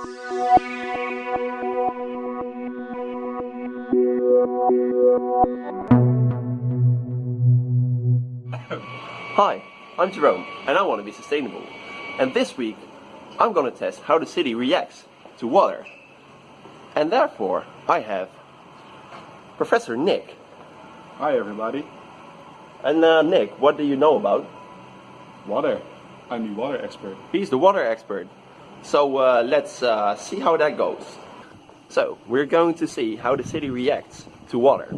Hi, I'm Jerome and I want to be sustainable. And this week I'm going to test how the city reacts to water. And therefore I have Professor Nick. Hi everybody. And uh, Nick, what do you know about? Water. I'm the water expert. He's the water expert. So uh, let's uh, see how that goes. So we're going to see how the city reacts to water.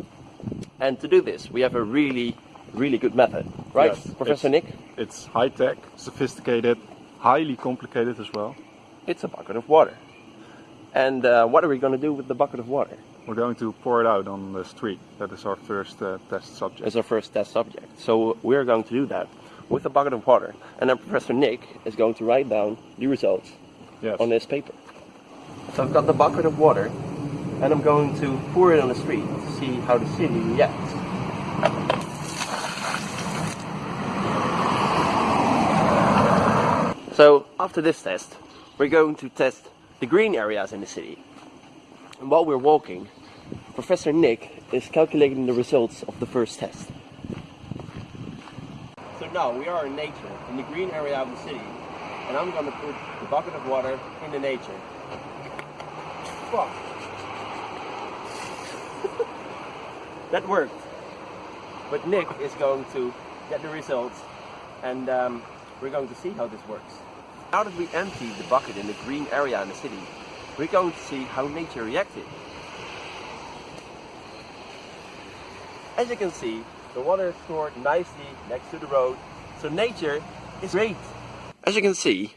And to do this, we have a really, really good method, right, Yes, Professor it's- Nick? It's high tech, sophisticated, highly complicated as well. It's a bucket of water. And uh, what are we going to do with the bucket of water? We're going to pour it out on the street. That is our first uh, test subject. As our first test subject. So we're going to do that with a bucket of water. And then Professor Nick is going to write down the results Yes. on this paper. So I've got the bucket of water and I'm going to pour it on the street to see how the city reacts. So after this test, we're going to test the green areas in the city. And while we're walking, Professor Nick is calculating the results of the first test. So now we are in nature, in the green area of the city, and I'm going to put the bucket of water in the nature. Fuck. that worked. But Nick is going to get the results, and um, we're going to see how this works. Now that we emptied the bucket in the green area in the city, we're going to see how nature reacted. As you can see, the water is stored nicely next to the road, so nature is great. As you can see,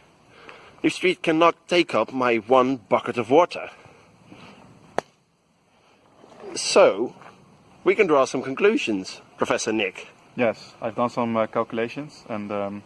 the street cannot take up my one bucket of water. So, we can draw some conclusions, Professor Nick. Yes, I've done some uh, calculations and um,